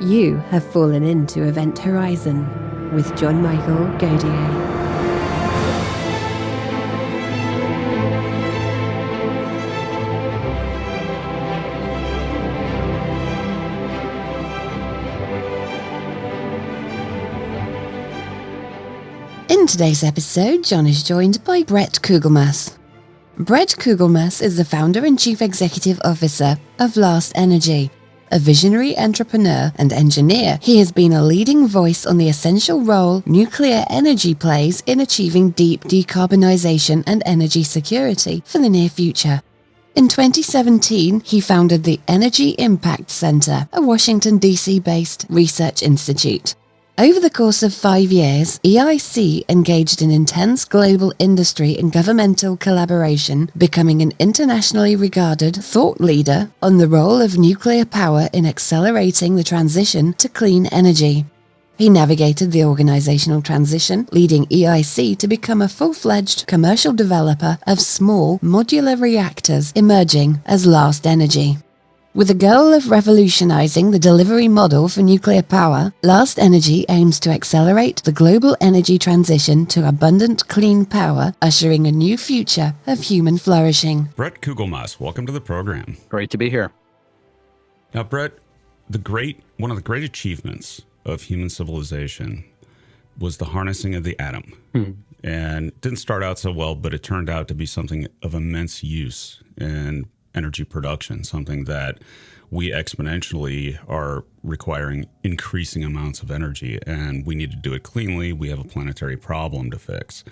You have fallen into Event Horizon with John Michael Godier. In today's episode, John is joined by Brett Kugelmass. Brett Kugelmass is the founder and chief executive officer of Last Energy, a visionary entrepreneur and engineer, he has been a leading voice on the essential role nuclear energy plays in achieving deep decarbonisation and energy security for the near future. In 2017, he founded the Energy Impact Center, a Washington, D.C. based research institute. Over the course of five years, EIC engaged in intense global industry and governmental collaboration, becoming an internationally regarded thought leader on the role of nuclear power in accelerating the transition to clean energy. He navigated the organizational transition, leading EIC to become a full-fledged commercial developer of small modular reactors emerging as Last Energy. With the goal of revolutionizing the delivery model for nuclear power, Last Energy aims to accelerate the global energy transition to abundant clean power, ushering a new future of human flourishing. Brett Kugelmass, welcome to the program. Great to be here. Now, Brett, the great one of the great achievements of human civilization was the harnessing of the atom. Hmm. And didn't start out so well, but it turned out to be something of immense use and energy production, something that we exponentially are requiring increasing amounts of energy and we need to do it cleanly. We have a planetary problem to fix.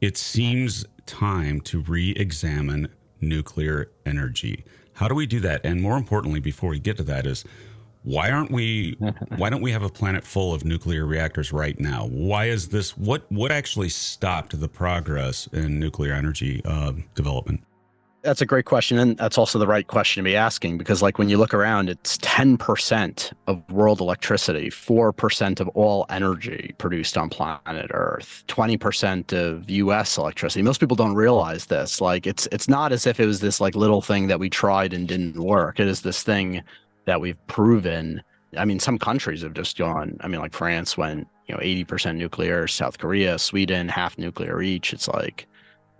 It seems time to re examine nuclear energy. How do we do that? And more importantly, before we get to that, is why aren't we why don't we have a planet full of nuclear reactors right now why is this what what actually stopped the progress in nuclear energy uh, development that's a great question. And that's also the right question to be asking because, like, when you look around, it's 10% of world electricity, 4% of all energy produced on planet Earth, 20% of US electricity. Most people don't realize this. Like, it's, it's not as if it was this, like, little thing that we tried and didn't work. It is this thing that we've proven. I mean, some countries have just gone, I mean, like France went, you know, 80% nuclear, South Korea, Sweden, half nuclear each. It's like,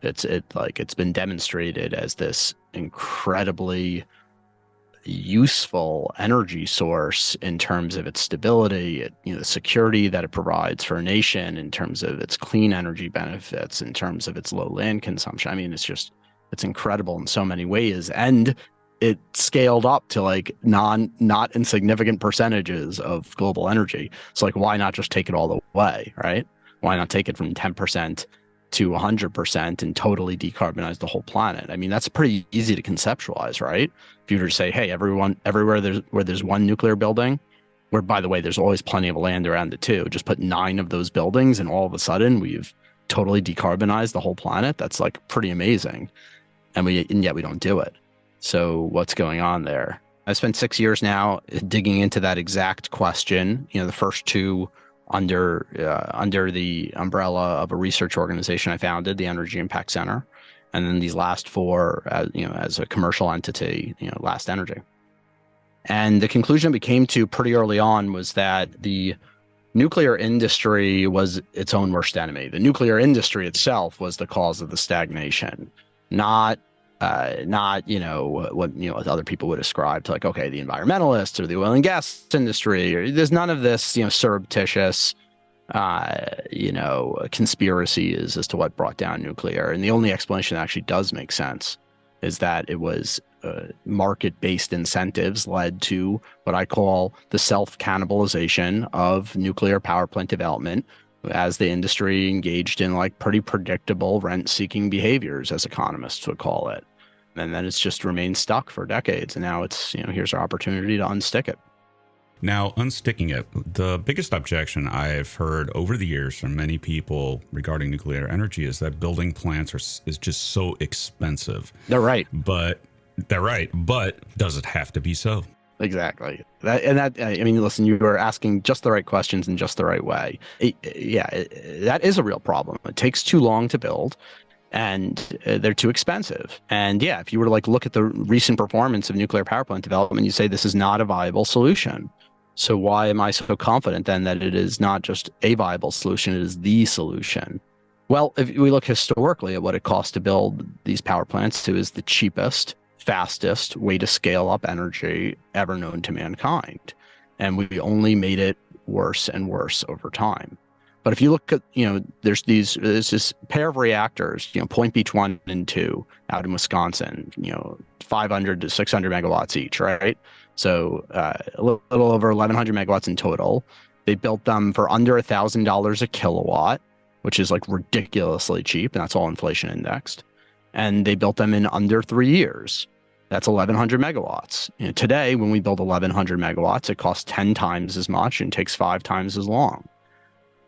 it's it like it's been demonstrated as this incredibly useful energy source in terms of its stability, it, you know, the security that it provides for a nation, in terms of its clean energy benefits, in terms of its low land consumption. I mean, it's just it's incredible in so many ways, and it scaled up to like non not insignificant percentages of global energy. So like, why not just take it all the way, right? Why not take it from ten percent to 100% and totally decarbonize the whole planet. I mean, that's pretty easy to conceptualize, right? If you were to say, hey, everyone, everywhere there's where there's one nuclear building, where by the way, there's always plenty of land around it too, just put nine of those buildings and all of a sudden we've totally decarbonized the whole planet. That's like pretty amazing. And we, and yet we don't do it. So what's going on there? I spent six years now digging into that exact question. You know, the first two under uh, under the umbrella of a research organization I founded, the Energy Impact Center, and then these last four, as, you know, as a commercial entity, you know, Last Energy. And the conclusion we came to pretty early on was that the nuclear industry was its own worst enemy. The nuclear industry itself was the cause of the stagnation, not uh, not you know what you know other people would ascribe to like okay the environmentalists or the oil and gas industry or there's none of this you know surreptitious uh, you know conspiracies as to what brought down nuclear. And the only explanation that actually does make sense is that it was uh, market-based incentives led to what I call the self-cannibalization of nuclear power plant development as the industry engaged in like pretty predictable rent seeking behaviors, as economists would call it. And then it's just remained stuck for decades. And now it's, you know, here's our opportunity to unstick it. Now, unsticking it, the biggest objection I've heard over the years from many people regarding nuclear energy is that building plants are is just so expensive. They're right. But they're right. But does it have to be so? Exactly. That, and that, I mean, listen, you are asking just the right questions in just the right way. It, yeah, it, that is a real problem. It takes too long to build and uh, they're too expensive. And yeah, if you were to like look at the recent performance of nuclear power plant development, you say this is not a viable solution. So why am I so confident then that it is not just a viable solution, it is the solution? Well, if we look historically at what it costs to build these power plants, it is the cheapest, fastest way to scale up energy ever known to mankind. And we only made it worse and worse over time. But if you look at, you know, there's these, there's this pair of reactors, you know, Point Beach one and two out in Wisconsin, you know, 500 to 600 megawatts each, right? So uh, a little, little over 1,100 megawatts in total. They built them for under a thousand dollars a kilowatt, which is like ridiculously cheap, and that's all inflation indexed. And they built them in under three years. That's 1,100 megawatts. You know, today, when we build 1,100 megawatts, it costs 10 times as much and takes five times as long.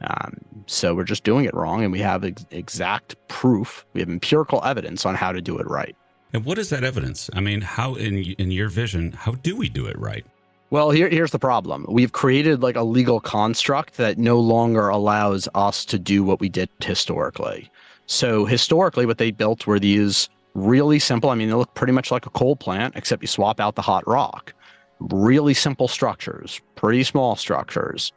Um, so we're just doing it wrong, and we have ex- exact proof. We have empirical evidence on how to do it right. And what is that evidence? I mean, how in in your vision, how do we do it right? Well, here, here's the problem. We've created like a legal construct that no longer allows us to do what we did historically. So historically, what they built were these really simple. I mean, they look pretty much like a coal plant, except you swap out the hot rock. Really simple structures, pretty small structures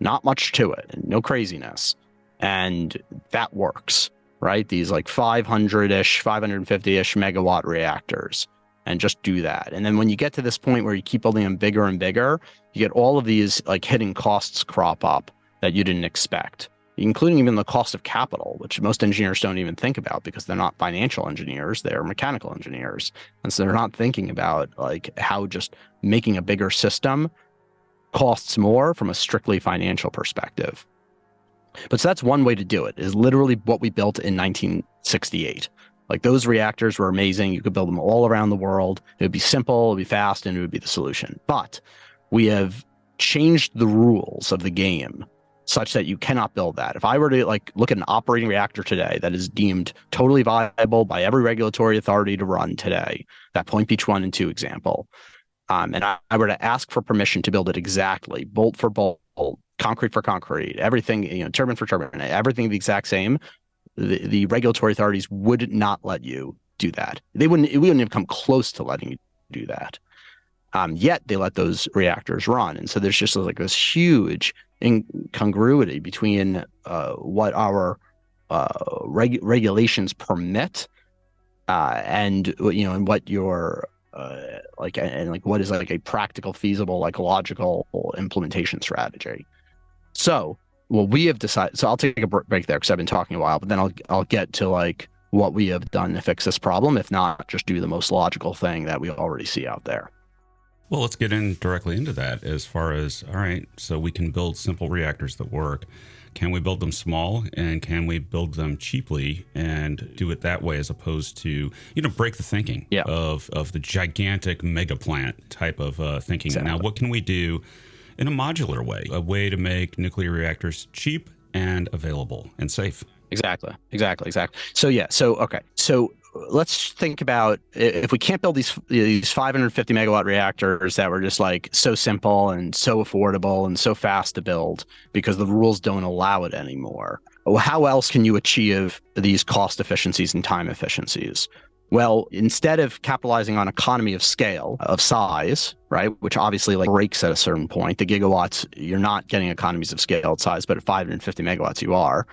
not much to it, no craziness. And that works, right? These like 500 ish, 550 ish megawatt reactors, and just do that. And then when you get to this point where you keep building them bigger and bigger, you get all of these like hidden costs crop up that you didn't expect, including even the cost of capital, which most engineers don't even think about because they're not financial engineers, they're mechanical engineers. And so they're not thinking about like how just making a bigger system costs more from a strictly financial perspective. But so that's one way to do it, is literally what we built in 1968. Like those reactors were amazing. You could build them all around the world. It would be simple, it would be fast, and it would be the solution. But we have changed the rules of the game such that you cannot build that. If I were to like look at an operating reactor today that is deemed totally viable by every regulatory authority to run today, that Point Beach 1 and 2 example, um, and I, I, were to ask for permission to build it exactly, bolt for bolt, concrete for concrete, everything, you know, turbine for turbine, everything the exact same, the, the regulatory authorities would not let you do that. They wouldn't, we wouldn't even come close to letting you do that. Um, yet they let those reactors run. And so there's just like this huge incongruity between uh, what our uh, reg- regulations permit uh, and you know and what your uh, like and like what is like a practical feasible like logical implementation strategy. So well we have decided so i'll take a break there because i've been talking a while but then i'll i'll get to like what we have done to fix this problem if not just do the most logical thing that we already see out there well let's get in directly into that as far as all right so we can build simple reactors that work can we build them small and can we build them cheaply and do it that way as opposed to you know break the thinking yeah. of of the gigantic mega plant type of uh, thinking exactly. now what can we do in a modular way a way to make nuclear reactors cheap and available and safe exactly exactly exactly so yeah so okay so let's think about if we can't build these these 550 megawatt reactors that were just like so simple and so affordable and so fast to build because the rules don't allow it anymore. How else can you achieve these cost efficiencies and time efficiencies? Well, instead of capitalizing on economy of scale of size, right, which obviously like breaks at a certain point, the gigawatts, you're not getting economies of scale at size, but at 550 megawatts, you are.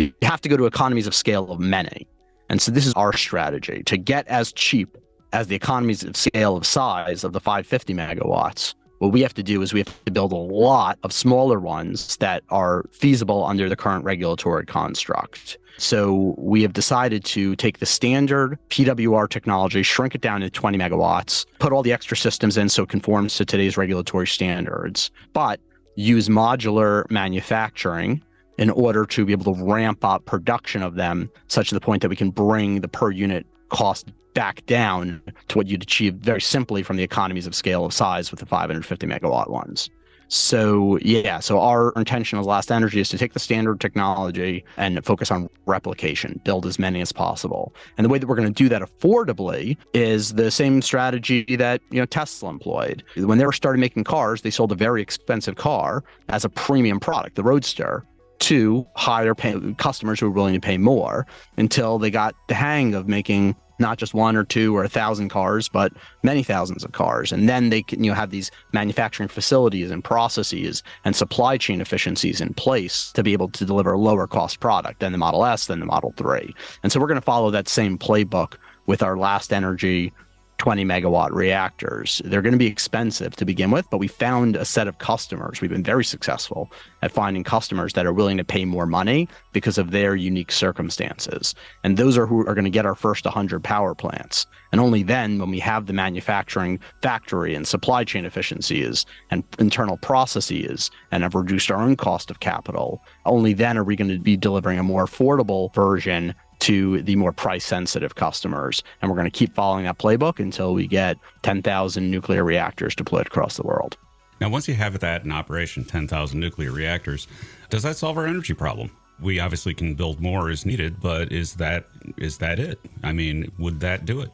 You have to go to economies of scale of many. And so this is our strategy to get as cheap as the economies of scale of size of the 550 megawatts. What we have to do is we have to build a lot of smaller ones that are feasible under the current regulatory construct. So we have decided to take the standard PWR technology, shrink it down to 20 megawatts, put all the extra systems in so it conforms to today's regulatory standards, but use modular manufacturing in order to be able to ramp up production of them such to the point that we can bring the per unit cost back down to what you'd achieve very simply from the economies of scale of size with the 550 megawatt ones. So yeah, so our intention as Last Energy is to take the standard technology and focus on replication, build as many as possible. And the way that we're going to do that affordably is the same strategy that you know Tesla employed. When they were started making cars, they sold a very expensive car as a premium product, the Roadster, to higher pay customers who were willing to pay more until they got the hang of making not just one or two or a thousand cars, but many thousands of cars. And then they can you know have these manufacturing facilities and processes and supply chain efficiencies in place to be able to deliver a lower cost product than the Model S, than the Model 3. And so we're going to follow that same playbook with our last energy 20 megawatt reactors. They're going to be expensive to begin with, but we found a set of customers. We've been very successful at finding customers that are willing to pay more money because of their unique circumstances. And those are who are going to get our first 100 power plants. And only then, when we have the manufacturing factory and supply chain efficiencies and internal processes and have reduced our own cost of capital, only then are we going to be delivering a more affordable version to the more price sensitive customers. And we're going to keep following that playbook until we get 10,000 nuclear reactors deployed across the world. Now, once you have that in operation, 10,000 nuclear reactors, does that solve our energy problem? We obviously can build more as needed, but is that is that it? I mean, would that do it?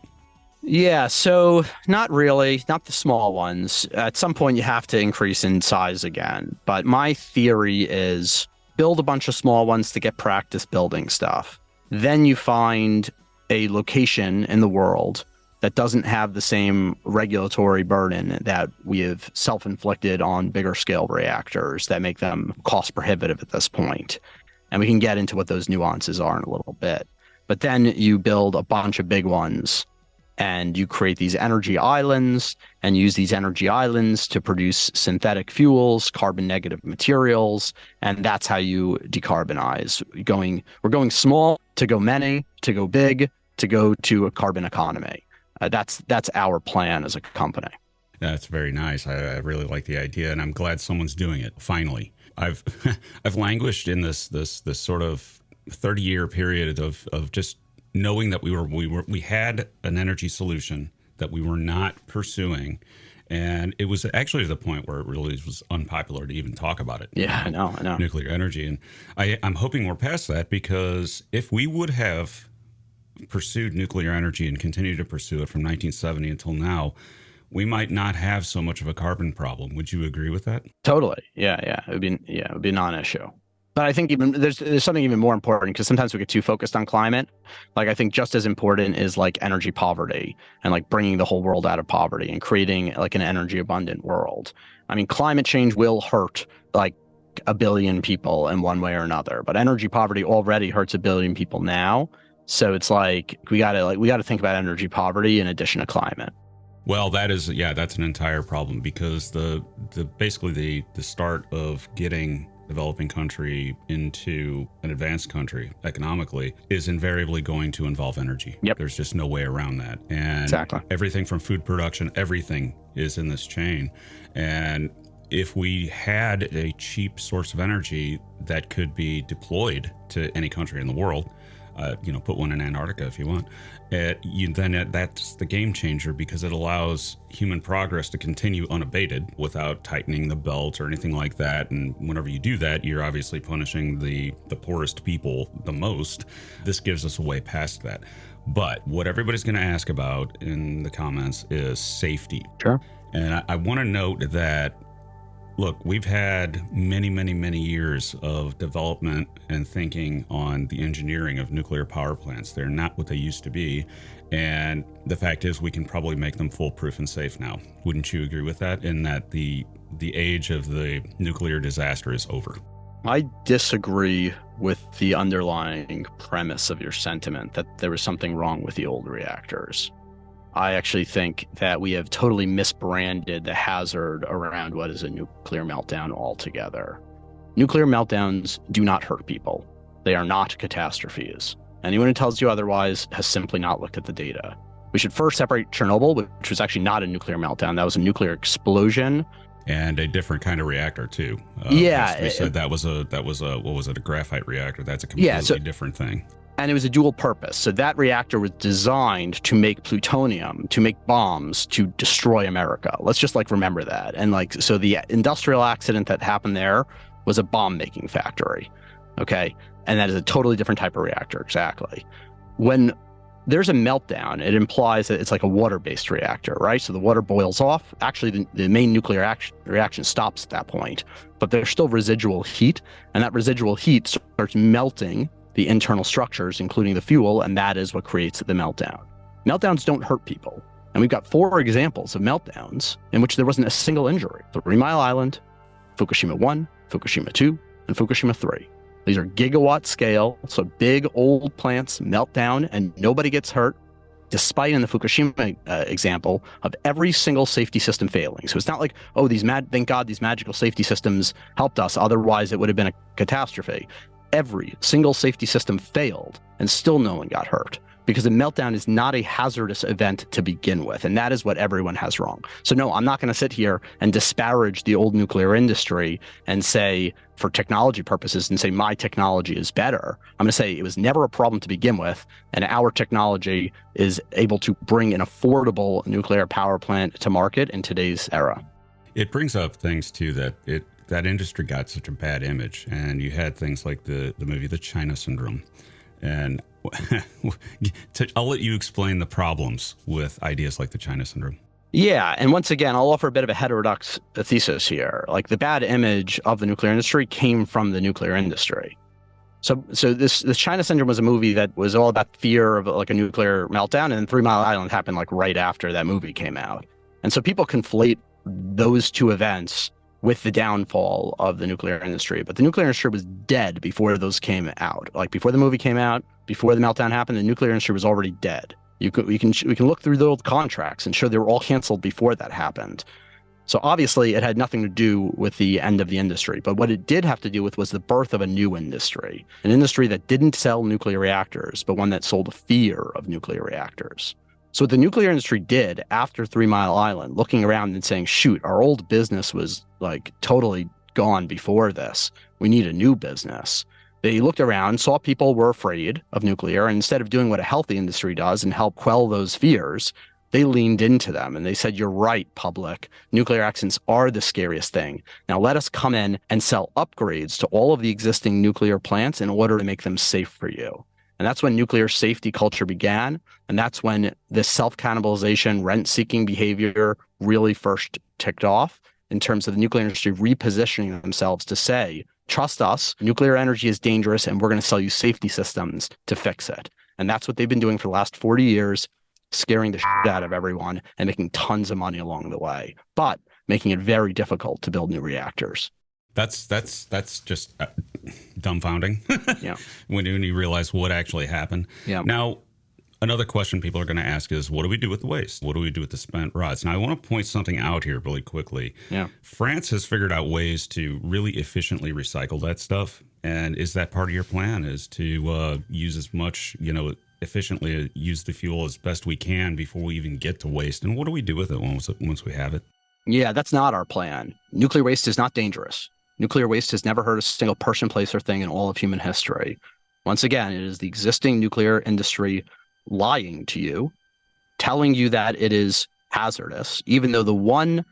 Yeah, so not really, not the small ones. At some point, you have to increase in size again. But my theory is build a bunch of small ones to get practice building stuff then you find a location in the world that doesn't have the same regulatory burden that we have self-inflicted on bigger scale reactors that make them cost prohibitive at this point. And we can get into what those nuances are in a little bit. But then you build a bunch of big ones and you create these energy islands and use these energy islands to produce synthetic fuels, carbon negative materials, and that's how you decarbonize. Going we're going small to go many, to go big, to go to a carbon economy. Uh, that's that's our plan as a company. That's very nice. I, I, really like the idea, and I'm glad someone's doing it. Finally, I've I've languished in this this this sort of 30 year period of of just knowing that we were we were we had an energy solution that we were not pursuing and it was actually to the point where it really was unpopular to even talk about it. Yeah, I know, I know. Nuclear energy, and I, I'm hoping we're past that because if we would have pursued nuclear energy and continued to pursue it from 1970 until now, we might not have so much of a carbon problem. Would you agree with that? Totally. Yeah, yeah. It would be yeah, it would be a non-issue. But I think even there's there's something even more important because sometimes we get too focused on climate. Like I think just as important is like energy poverty and like bringing the whole world out of poverty and creating like an energy abundant world. I mean, climate change will hurt like a billion people in one way or another, but energy poverty already hurts a billion people now. So it's like we got to like we got to think about energy poverty in addition to climate. Well, that is yeah, that's an entire problem because the the basically the the start of getting developing country into an advanced country economically is invariably going to involve energy. Yep. There's just no way around that. And exactly. everything from food production, everything is in this chain. And if we had a cheap source of energy that could be deployed to any country in the world, uh, you know, put one in Antarctica if you want. It, you, then it, that's the game changer because it allows human progress to continue unabated without tightening the belt or anything like that. And whenever you do that, you're obviously punishing the the poorest people the most. This gives us a way past that. But what everybody's going to ask about in the comments is safety. Sure. And I, I want to note that Look, we've had many, many, many years of development and thinking on the engineering of nuclear power plants. They're not what they used to be. And the fact is, we can probably make them foolproof and safe now. Wouldn't you agree with that? In that the the age of the nuclear disaster is over. I disagree with the underlying premise of your sentiment that there was something wrong with the old reactors. I actually think that we have totally misbranded the hazard around what is a nuclear meltdown altogether. Nuclear meltdowns do not hurt people. They are not catastrophes. Anyone who tells you otherwise has simply not looked at the data. We should first separate Chernobyl, which was actually not a nuclear meltdown. That was a nuclear explosion. And a different kind of reactor too. Uh, yeah, we said that was a that was a what was it a graphite reactor? That's a completely yeah, so, different thing and it was a dual purpose. So that reactor was designed to make plutonium, to make bombs, to destroy America. Let's just like remember that. And like, so the industrial accident that happened there was a bomb making factory. Okay. And that is a totally different type of reactor. Exactly. When there's a meltdown, it implies that it's like a water based reactor, right? So the water boils off. Actually, the, the main nuclear action, reaction stops at that point, but there's still residual heat. And that residual heat starts melting the internal structures, including the fuel, and that is what creates the meltdown. Meltdowns don't hurt people. And we've got four examples of meltdowns in which there wasn't a single injury. Three Mile Island, Fukushima 1, Fukushima 2, and Fukushima 3. These are gigawatt scale, so big old plants melt down and nobody gets hurt, despite in the Fukushima uh, example of every single safety system failing. So it's not like, oh, these mad, thank God these magical safety systems helped us. Otherwise, it would have been a catastrophe. Every single safety system failed and still no one got hurt because a meltdown is not a hazardous event to begin with. And that is what everyone has wrong. So, no, I'm not going to sit here and disparage the old nuclear industry and say, for technology purposes, and say my technology is better. I'm going to say it was never a problem to begin with. And our technology is able to bring an affordable nuclear power plant to market in today's era. It brings up things too that it that industry got such a bad image, and you had things like the the movie The China Syndrome, and I'll let you explain the problems with ideas like the China syndrome. Yeah, and once again, I'll offer a bit of a heterodox thesis here. Like the bad image of the nuclear industry came from the nuclear industry. So, so this this China syndrome was a movie that was all about fear of like a nuclear meltdown, and Three Mile Island happened like right after that movie came out. And so people conflate those two events with the downfall of the nuclear industry. But the nuclear industry was dead before those came out. Like before the movie came out, before the meltdown happened, the nuclear industry was already dead. You could, we can we can look through the old contracts and show they were all canceled before that happened. So obviously, it had nothing to do with the end of the industry. But what it did have to do with was the birth of a new industry, an industry that didn't sell nuclear reactors, but one that sold fear of nuclear reactors. So what the nuclear industry did after Three Mile Island, looking around and saying, "Shoot, our old business was like totally gone before this. We need a new business." They looked around, saw people were afraid of nuclear, and instead of doing what a healthy industry does and help quell those fears, they leaned into them and they said, You're right, public. Nuclear accidents are the scariest thing. Now let us come in and sell upgrades to all of the existing nuclear plants in order to make them safe for you. And that's when nuclear safety culture began. And that's when this self cannibalization, rent seeking behavior really first ticked off in terms of the nuclear industry repositioning themselves to say, trust us, nuclear energy is dangerous, and we're going to sell you safety systems to fix it. And that's what they've been doing for the last 40 years, scaring the shit out of everyone and making tons of money along the way, but making it very difficult to build new reactors. That's that's that's just uh, dumbfounding. yeah. when, when you realize what actually happened. Yeah. Now, another question people are going to ask is what do we do with the waste? What do we do with the spent rods? Now i want to point something out here really quickly. Yeah. France has figured out ways to really efficiently recycle that stuff. And is that part of your plan is to uh, use as much you know efficiently use the fuel as best we can before we even get to waste? And what do we do with it once, once we have it? Yeah that's not our plan. Nuclear waste is not dangerous nuclear waste has never hurt a single person place or thing in all of human history once again it is the existing nuclear industry lying to you, telling you that it is hazardous, even though the one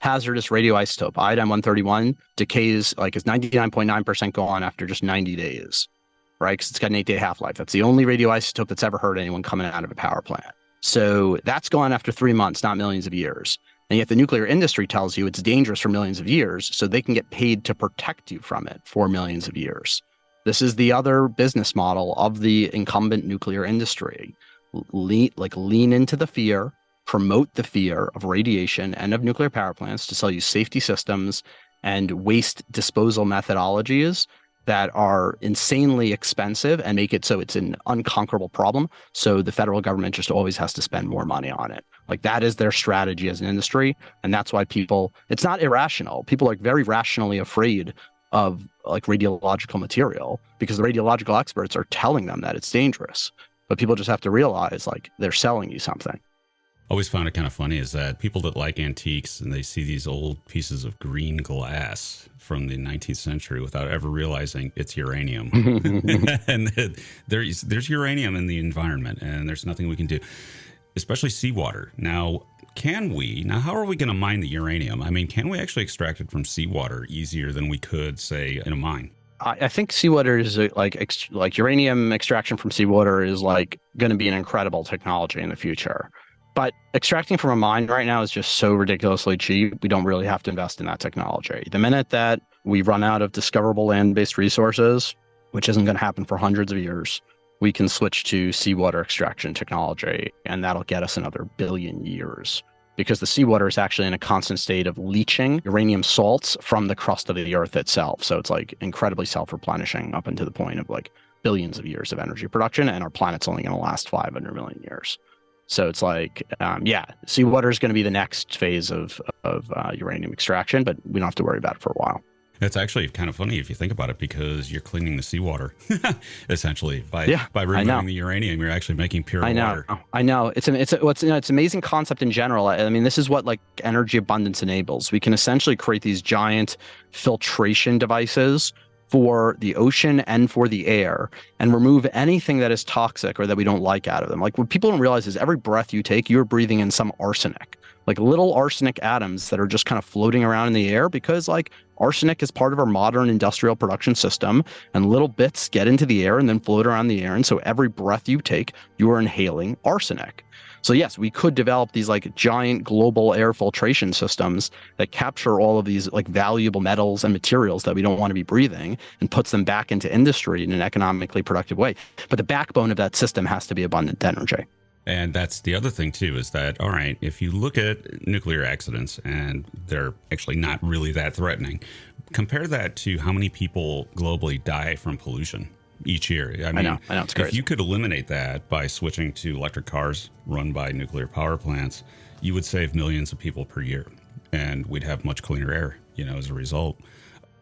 hazardous radioisotope, iodine 131, decays like is 99.9% gone after just 90 days, right? Because it's got an eight day half life. That's the only radioisotope that's ever hurt anyone coming out of a power plant. So that's gone after three months, not millions of years. And yet the nuclear industry tells you it's dangerous for millions of years, so they can get paid to protect you from it for millions of years. This is the other business model of the incumbent nuclear industry. Lean, like lean into the fear, promote the fear of radiation and of nuclear power plants to sell you safety systems and waste disposal methodologies that are insanely expensive and make it so it's an unconquerable problem. So the federal government just always has to spend more money on it. Like that is their strategy as an industry. And that's why people, it's not irrational. People are very rationally afraid of like radiological material because the radiological experts are telling them that it's dangerous. But people just have to realize like they're selling you something. Always found it kind of funny is that people that like antiques and they see these old pieces of green glass from the 19th century without ever realizing it's uranium. and there's there's uranium in the environment and there's nothing we can do, especially seawater. Now, can we now how are we going to mine the uranium i mean can we actually extract it from seawater easier than we could say in a mine I, think seawater is uh, like like uranium extraction from seawater is like going to be an incredible technology in the future. But extracting from a mine right now is just so ridiculously cheap. We don't really have to invest in that technology. The minute that we run out of discoverable land-based resources, which isn't going to happen for hundreds of years, we can switch to seawater extraction technology, and that'll get us another billion years because the seawater is actually in a constant state of leaching uranium salts from the crust of the earth itself. So it's like incredibly self replenishing up until the point of like billions of years of energy production, and our planet's only going to last 500 million years. So it's like, um, yeah, seawater is going to be the next phase of of uh, uranium extraction, but we don't have to worry about it for a while. It's actually kind of funny if you think about it because you're cleaning the seawater essentially by yeah, by removing the uranium. You're actually making pure I know, water. I know. It's an it's a, what's you know, it's an amazing concept in general. I mean, this is what like energy abundance enables. We can essentially create these giant filtration devices for the ocean and for the air and remove anything that is toxic or that we don't like out of them. Like what people don't realize is every breath you take, you're breathing in some arsenic like little arsenic atoms that are just kind of floating around in the air because like arsenic is part of our modern industrial production system and little bits get into the air and then float around the air and so every breath you take you are inhaling arsenic so yes we could develop these like giant global air filtration systems that capture all of these like valuable metals and materials that we don't want to be breathing and puts them back into industry in an economically productive way. But the backbone of that system has to be abundant energy. And that's the other thing too is that all right, if you look at nuclear accidents and they're actually not really that threatening, compare that to how many people globally die from pollution each year. I mean, I know, I know, if you could eliminate that by switching to electric cars run by nuclear power plants, you would save millions of people per year, and we'd have much cleaner air. You know, as a result.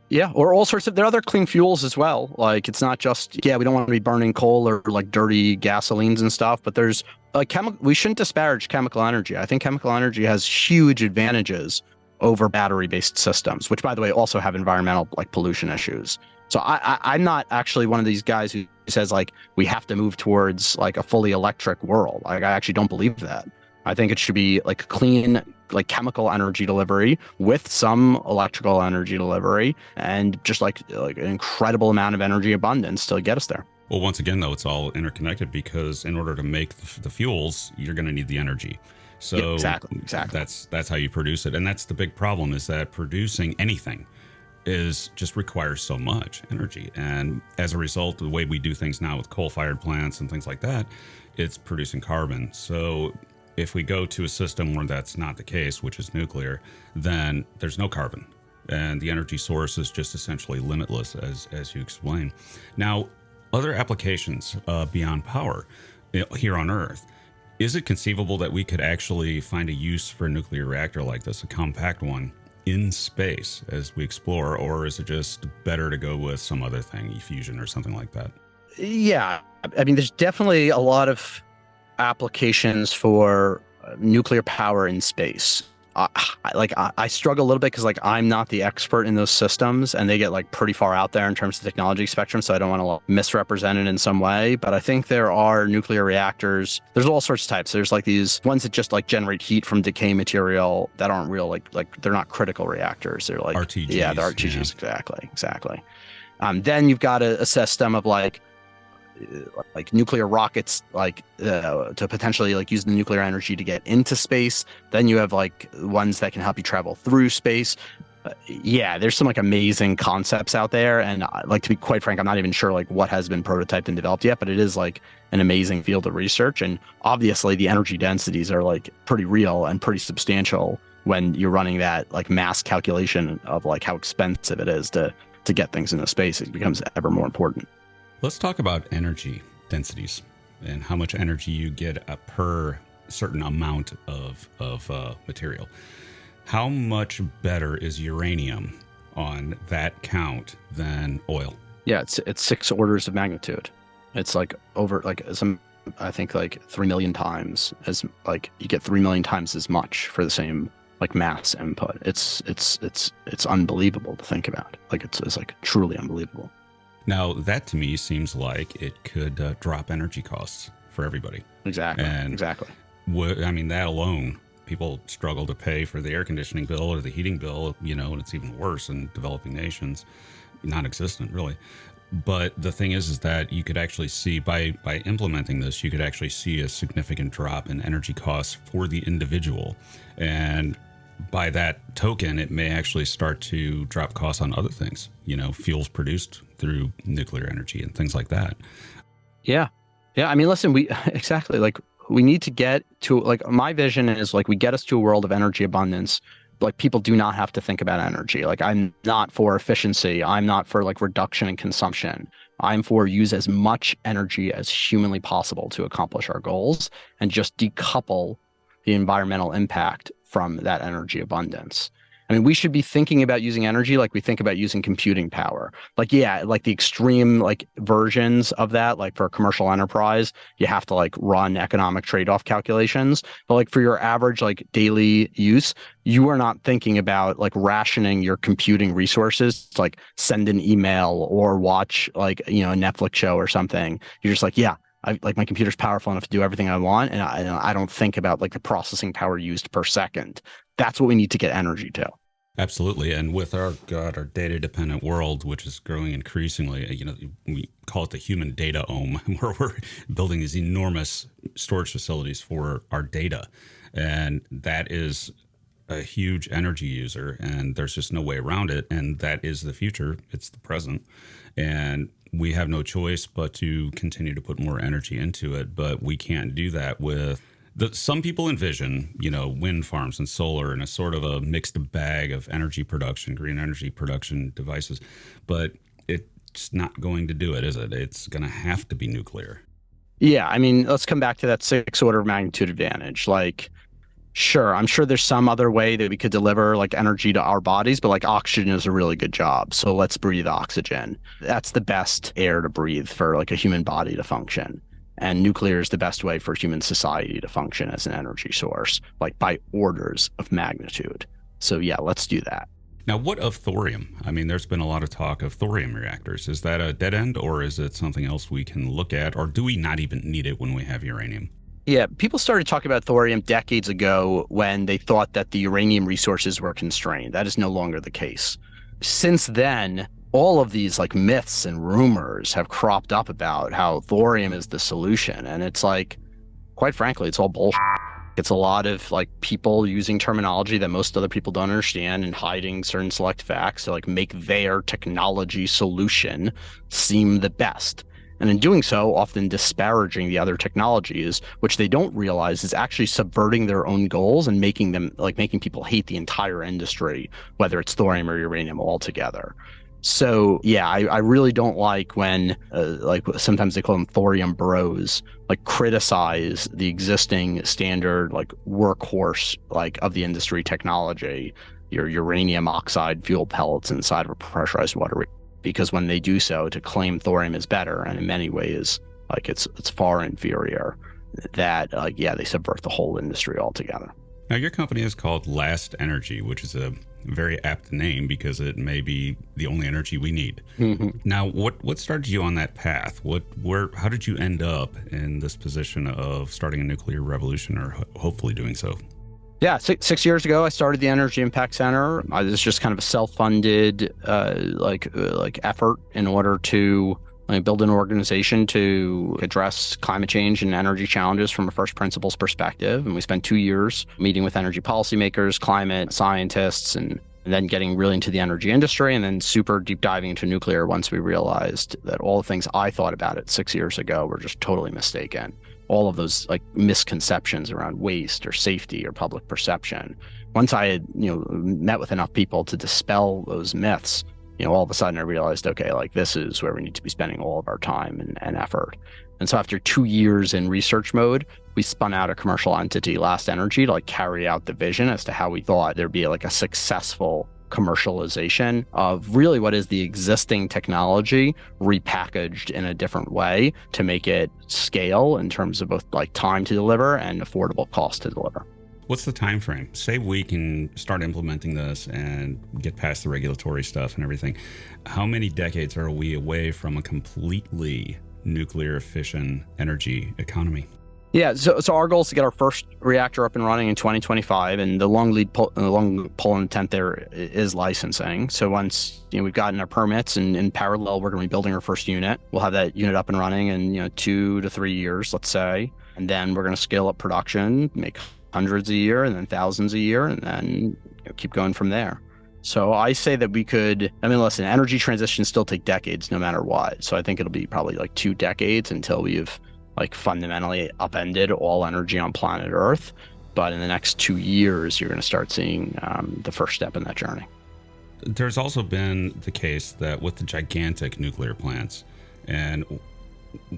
Yeah, or all sorts of there are other clean fuels as well. Like it's not just yeah, we don't want to be burning coal or like dirty gasolines and stuff, but there's a chemical we shouldn't disparage chemical energy. I think chemical energy has huge advantages over battery-based systems, which by the way also have environmental like pollution issues. So I, I am not actually one of these guys who says like we have to move towards like a fully electric world. Like I actually don't believe that. I think it should be like clean like chemical energy delivery with some electrical energy delivery and just like like an incredible amount of energy abundance to get us there. Well, once again, though, it's all interconnected because in order to make the, the fuels, you're going to need the energy. So yeah, exactly, exactly. That's that's how you produce it, and that's the big problem is that producing anything is just requires so much energy, and as a result, the way we do things now with coal-fired plants and things like that, it's producing carbon. So if we go to a system where that's not the case, which is nuclear, then there's no carbon. And the energy source is just essentially limitless, as, as you explain. Now, other applications uh, beyond power here on Earth, is it conceivable that we could actually find a use for a nuclear reactor like this, a compact one, in space as we explore? Or is it just better to go with some other thing, fusion or something like that? Yeah. I mean, there's definitely a lot of applications for uh, nuclear power in space. I, like I, I, struggle a little bit because like I'm not the expert in those systems, and they get like pretty far out there in terms of technology spectrum. So I don't want to like, misrepresent it in some way. But I think there are nuclear reactors. There's all sorts of types. There's like these ones that just like generate heat from decay material that aren't real. Like like they're not critical reactors. They're like RTGs. Yeah, they're RTGs. Yeah. Exactly, exactly. Um, then you've got a, a system of like like nuclear rockets like uh, to potentially like use the nuclear energy to get into space. Then you have like ones that can help you travel through space. Uh, yeah there's some like amazing concepts out there. And uh, like to be quite frank i'm not even sure like what has been prototyped and developed yet but it is like an amazing field of research. And obviously the energy densities are like pretty real and pretty substantial when you're running that like mass calculation of like how expensive it is to to get things into space. It becomes ever more important Let's talk about energy densities and how much energy you get per certain amount of, of uh, material. How much better is uranium on that count than oil? Yeah, it's it's six orders of magnitude. It's like over like some I think like three million times as like you get three million times as much for the same like mass input. It's it's it's it's unbelievable to think about. Like it's it's like truly unbelievable. Now, that to me seems like it could uh, drop energy costs for everybody. Exactly. And exactly. W- I mean, that alone, people struggle to pay for the air conditioning bill or the heating bill, you know, and it's even worse in developing nations, non existent, really. But the thing is, is that you could actually see by by implementing this, you could actually see a significant drop in energy costs for the individual, and by that token, it may actually start to drop costs on other things. You know, fuels produced through nuclear energy and things like that. Yeah, Yeah, I mean, listen, we exactly like we need to get to like my vision is like we get us to a world of energy abundance like people do not have to think about energy like i'm not for efficiency i'm not for like reduction in consumption i'm for use as much energy as humanly possible to accomplish our goals and just decouple the environmental impact from that energy abundance I mean, we should be thinking about using energy like we think about using computing power. Like, yeah, like the extreme like versions of that, like for a commercial enterprise, you have to like run economic trade-off calculations. But like for your average like daily use, you are not thinking about like rationing your computing resources to like send an email or watch like, you know, a Netflix show or something. You're just like, yeah, I, like my computer's powerful enough to do everything I want, and I, and I, don't think about like the processing power used per second. That's what we need to get energy to. Absolutely, and with our God, our data dependent world, which is growing increasingly, you know, we call it the human data ohm, where we're building these enormous storage facilities for our data, and that is a huge energy user, and there's just no way around it. And that is the future; it's the present, and we have no choice but to continue to put more energy into it. But we can't do that with the, some people envision, you know, wind farms and solar and a sort of a mixed bag of energy production, green energy production devices, but it's not going to do it, is it? It's going to have to be nuclear. Yeah, I mean, let's come back to that six order of magnitude advantage. Like, sure, I'm sure there's some other way that we could deliver like energy to our bodies, but like oxygen is a really good job. So let's breathe oxygen. That's the best air to breathe for like a human body to function. And nuclear is the best way for human society to function as an energy source, like by orders of magnitude. So, yeah, let's do that. Now, what of thorium? I mean, there's been a lot of talk of thorium reactors. Is that a dead end or is it something else we can look at? Or do we not even need it when we have uranium? Yeah, people started talking about thorium decades ago when they thought that the uranium resources were constrained. That is no longer the case. Since then, all of these like myths and rumors have cropped up about how thorium is the solution. And it's like, quite frankly, it's all bullshit. It's a lot of like people using terminology that most other people don't understand and hiding certain select facts to like make their technology solution seem the best. And in doing so, often disparaging the other technologies, which they don't realize is actually subverting their own goals and making them like making people hate the entire industry, whether it's thorium or uranium altogether. So yeah, I, I really don't like when uh, like sometimes they call them thorium bros, like criticize the existing standard like workhorse like of the industry technology, your uranium oxide fuel pellets inside of a pressurized water because when they do so to claim thorium is better and in many ways like it's it's far inferior that like yeah they subvert the whole industry altogether. Now your company is called Last Energy, which is a very apt name because it may be the only energy we need. Mm-hmm. Now, what what started you on that path? What where how did you end up in this position of starting a nuclear revolution, or ho- hopefully doing so? Yeah, six, six years ago, I started the Energy Impact Center. This is just kind of a self-funded, uh, like uh, like effort in order to like, build an organization to address climate change and energy challenges from a first principles perspective. And we spent two years meeting with energy policymakers, climate scientists, and, and then getting really into the energy industry, and then super deep diving into nuclear once we realized that all the things I thought about it six years ago were just totally mistaken all of those like misconceptions around waste or safety or public perception. Once I had, you know, met with enough people to dispel those myths, you know, all of a sudden I realized, okay, like this is where we need to be spending all of our time and, and effort. And so after two years in research mode, we spun out a commercial entity, Last Energy, to like carry out the vision as to how we thought there'd be like a successful commercialization of really what is the existing technology repackaged in a different way to make it scale in terms of both like time to deliver and affordable cost to deliver. What's the time frame? Say we can start implementing this and get past the regulatory stuff and everything. How many decades are we away from a completely nuclear efficient energy economy? Yeah, so, so our goal is to get our first reactor up and running in 2025, and the long lead pull, the uh, long pull and intent there is licensing. So once you know we've gotten our permits, and in parallel we're going to be building our first unit. We'll have that unit up and running in you know two to three years, let's say, and then we're going to scale up production, make hundreds a year and then thousands a year and then you know, keep going from there. So I say that we could, I mean, listen, energy transitions still take decades no matter what. So I think it'll be probably like two decades until we've like fundamentally upended all energy on planet Earth. But in the next two years, you're going to start seeing um, the first step in that journey. There's also been the case that with the gigantic nuclear plants, and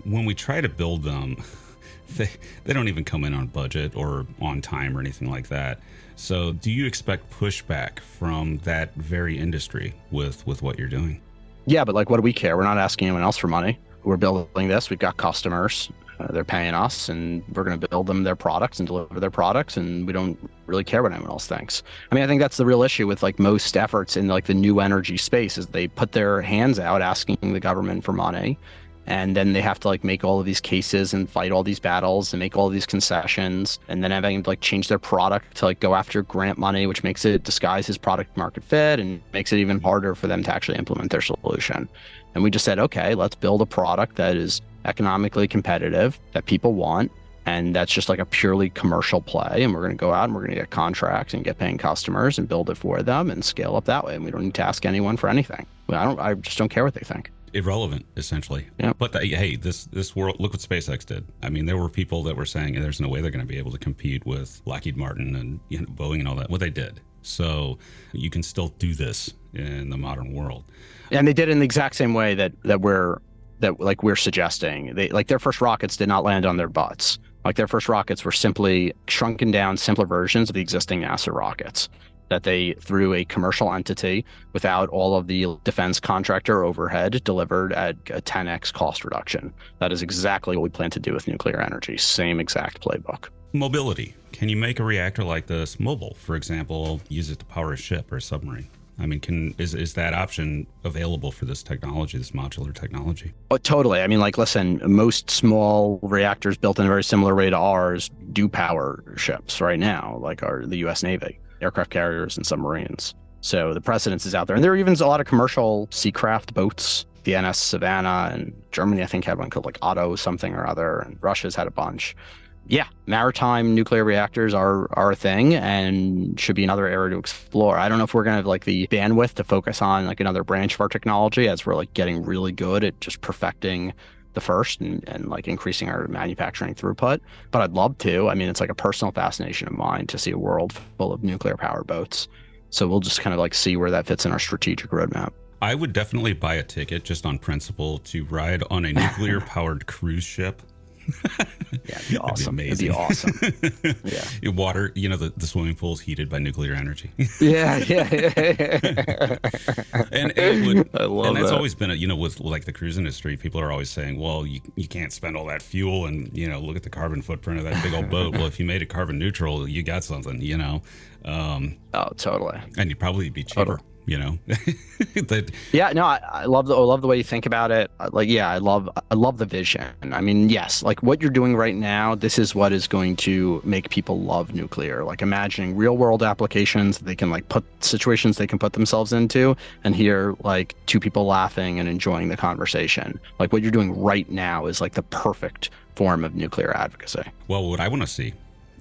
when we try to build them, they, they don't even come in on budget or on time or anything like that. So, do you expect pushback from that very industry with with what you're doing? Yeah, but like, what do we care? We're not asking anyone else for money. We're building this. We've got customers. Uh, they're paying us, and we're going to build them their products and deliver their products, and we don't really care what anyone else thinks. I mean, I think that's the real issue with like most efforts in like the new energy space is they put their hands out asking the government for money, and then they have to like make all of these cases and fight all these battles and make all these concessions and then having to like change their product to like go after grant money which makes it disguise his product market fit and makes it even harder for them to actually implement their solution and we just said okay let's build a product that is economically competitive that people want and that's just like a purely commercial play and we're going to go out and we're going to get contracts and get paying customers and build it for them and scale up that way and we don't need to ask anyone for anything i don't i just don't care what they think irrelevant essentially. Yeah. But the, hey, this this world look what SpaceX did. I mean, there were people that were saying there's no way they're going to be able to compete with Lockheed Martin and you know, Boeing and all that. Well, they did. So you can still do this in the modern world. And they did it in the exact same way that that we're that like we're suggesting. They like their first rockets did not land on their butts. Like their first rockets were simply shrunken down, simpler versions of the existing NASA rockets that they, through a commercial entity without all of the defense contractor overhead, delivered at a 10x cost reduction. That is exactly what we plan to do with nuclear energy. Same exact playbook. Mobility. Can you make a reactor like this mobile? For example, use it to power a ship or a submarine? I mean, can is is that option available for this technology, this modular technology? Oh, totally. I mean, like, listen, most small reactors built in a very similar way to ours do power ships right now, like our the U.S. Navy aircraft carriers and submarines. So the precedence is out there. And there are even a lot of commercial seacraft boats. The NS Savannah and Germany, I think, had one called like Otto something or other, and Russia's had a bunch. Yeah, maritime nuclear reactors are are a thing and should be another area to explore. I don't know if we're gonna have like the bandwidth to focus on like another branch of our technology as we're like getting really good at just perfecting the first and, and like increasing our manufacturing throughput. But I'd love to. I mean, it's like a personal fascination of mine to see a world full of nuclear power boats. So we'll just kind of like see where that fits in our strategic roadmap. I would definitely buy a ticket just on principle to ride on a nuclear powered cruise ship yeah, it'd be awesome. It'd be, it'd be awesome. yeah. Water, you know, the, the swimming pool is heated by nuclear energy. yeah, yeah, yeah. and, and would, I love and that's that. always been a, you know, with like the cruise industry, people are always saying, well, you, you can't spend all that fuel and, you know, look at the carbon footprint of that big old boat. well, if you made it carbon neutral, you got something, you know. Um, oh, totally. And you'd probably be cheaper. Totally you know? That yeah no I, I, love the I love the way you think about it. Uh, like yeah I love I love the vision. I mean yes like what you're doing right now this is what is going to make people love nuclear. Like imagining real world applications they can like put situations they can put themselves into and hear like two people laughing and enjoying the conversation. Like what you're doing right now is like the perfect form of nuclear advocacy. Well what I want to see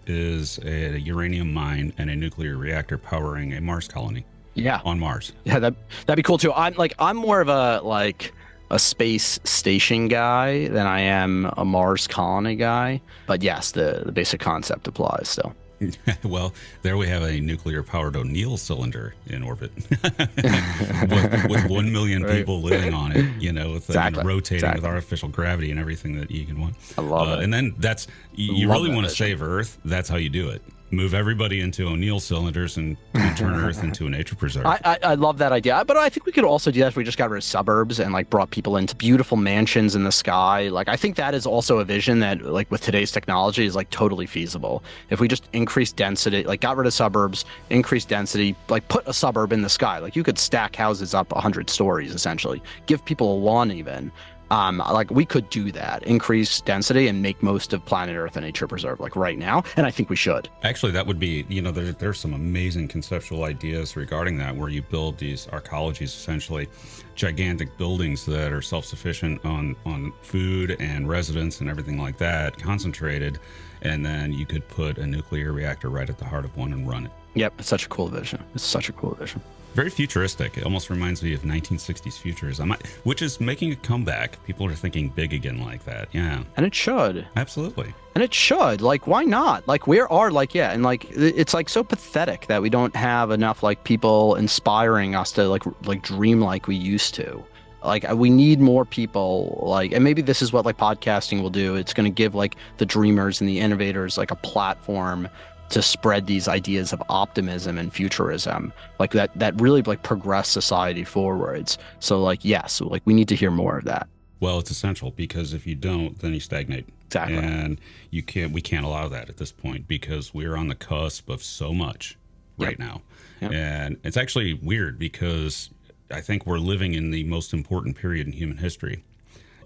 is a uranium mine and a nuclear reactor powering a Mars colony yeah on Mars. Yeah, that that'd be cool too. I'm like I'm more of a like a space station guy than I am a Mars colony guy. But yes, the the basic concept applies still. well, there we have a nuclear powered O'Neill cylinder in orbit with, with, 1 million right. people living on it, you know, with exactly. rotating exactly. with artificial gravity and everything that you can want. I love uh, it. And then that's, you, you really want to save Earth. That's how you do it move everybody into O'Neill cylinders and, and turn Earth into a nature preserve. I, I, I, love that idea, but I think we could also do that if we just got rid of suburbs and like brought people into beautiful mansions in the sky. Like I think that is also a vision that like with today's technology is like totally feasible. If we just increase density, like got rid of suburbs, increase density, like put a suburb in the sky, like you could stack houses up 100 stories essentially, give people a lawn even, um, like we could do that, increase density and make most of planet Earth a nature preserve, like right now. And I think we should. Actually, that would be, you know, there, there's some amazing conceptual ideas regarding that, where you build these arcologies, essentially gigantic buildings that are self-sufficient on on food and residents and everything like that, concentrated, and then you could put a nuclear reactor right at the heart of one and run it. Yep, it's such a cool vision. It's such a cool vision. Very futuristic. It almost reminds me of 1960s futurism, which is making a comeback. People are thinking big again like that. Yeah. And it should. Absolutely. And it should. Like, why not? Like, where are, like, yeah. And, like, it's, like, so pathetic that we don't have enough, like, people inspiring us to, like, like dream like we used to like we need more people like and maybe this is what like podcasting will do it's going to give like the dreamers and the innovators like a platform to spread these ideas of optimism and futurism like that that really like progress society forwards. So like yes like we need to hear more of that. Well it's essential because if you don't then you stagnate. Exactly. And you can't we can't allow that at this point because we're on the cusp of so much right yep. now. Yep. and it's actually weird because i think we're living in the most important period in human history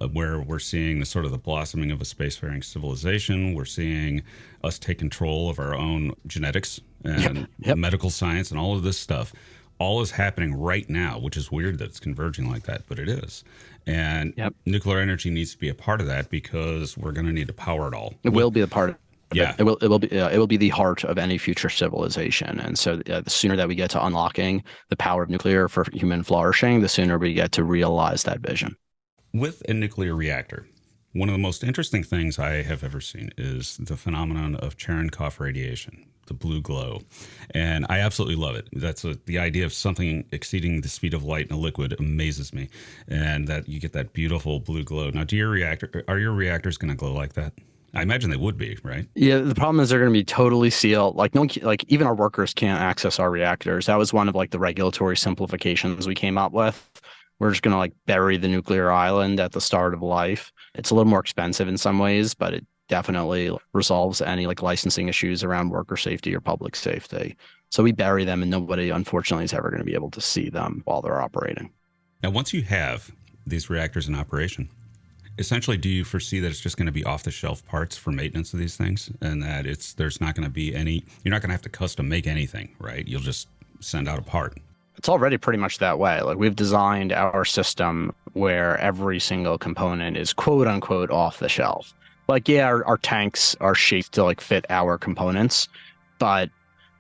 where we're seeing the sort of the blossoming of a spacefaring civilization. We're seeing us take control of our own genetics and yep, yep. medical science and all of this stuff. All is happening right now, which is weird that it's converging like that, but it is. And yep. nuclear energy needs to be a part of that because we're going to need to power it all. It will be a part of yeah, it. it will. It will be. Uh, it will be the heart of any future civilization. And so, uh, the sooner that we get to unlocking the power of nuclear for human flourishing, the sooner we get to realize that vision. With a nuclear reactor, one of the most interesting things I have ever seen is the phenomenon of Cherenkov radiation, the blue glow. And I absolutely love it. That's a, the idea of something exceeding the speed of light in a liquid amazes me. And that you get that beautiful blue glow. Now, do your reactor, are your reactors going to glow like that? I imagine they would be, right? Yeah. The problem is they're going to be totally sealed. Like no, one, like even our workers can't access our reactors. That was one of like the regulatory simplifications we came up with we're just going to like bury the nuclear island at the start of life. It's a little more expensive in some ways, but it definitely resolves any like licensing issues around worker safety or public safety. So we bury them and nobody unfortunately is ever going to be able to see them while they're operating. Now, once you have these reactors in operation, essentially do you foresee that it's just going to be off the shelf parts for maintenance of these things and that it's there's not going to be any you're not going to have to custom make anything, right? You'll just send out a part it's already pretty much that way. Like we've designed our system where every single component is quote unquote off the shelf. Like, yeah, our, our tanks are shaped to like fit our components, but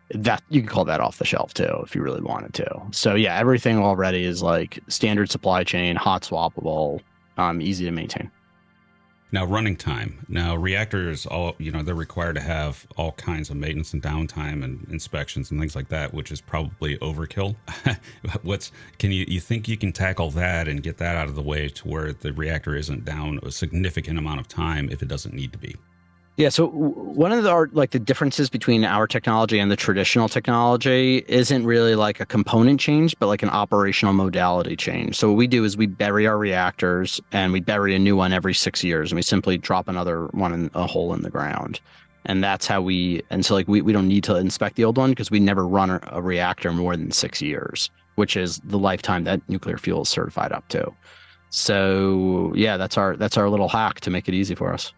that you can call that off the shelf too if you really wanted to. So yeah, everything already is like standard supply chain, hot swappable, um, easy to maintain. Now, running time. Now, reactors, all you know, they're required to have all kinds of maintenance and downtime and inspections and things like that, which is probably overkill. What's can you you think you can tackle that and get that out of the way to where the reactor isn't down a significant amount of time if it doesn't need to be? Yeah. So one of the like the differences between our technology and the traditional technology isn't really like a component change, but like an operational modality change. So what we do is we bury our reactors and we bury a new one every six years, and we simply drop another one in a hole in the ground. And that's how we. And so like we we don't need to inspect the old one because we never run a, reactor more than six years, which is the lifetime that nuclear fuel is certified up to. So yeah, that's our that's our little hack to make it easy for us.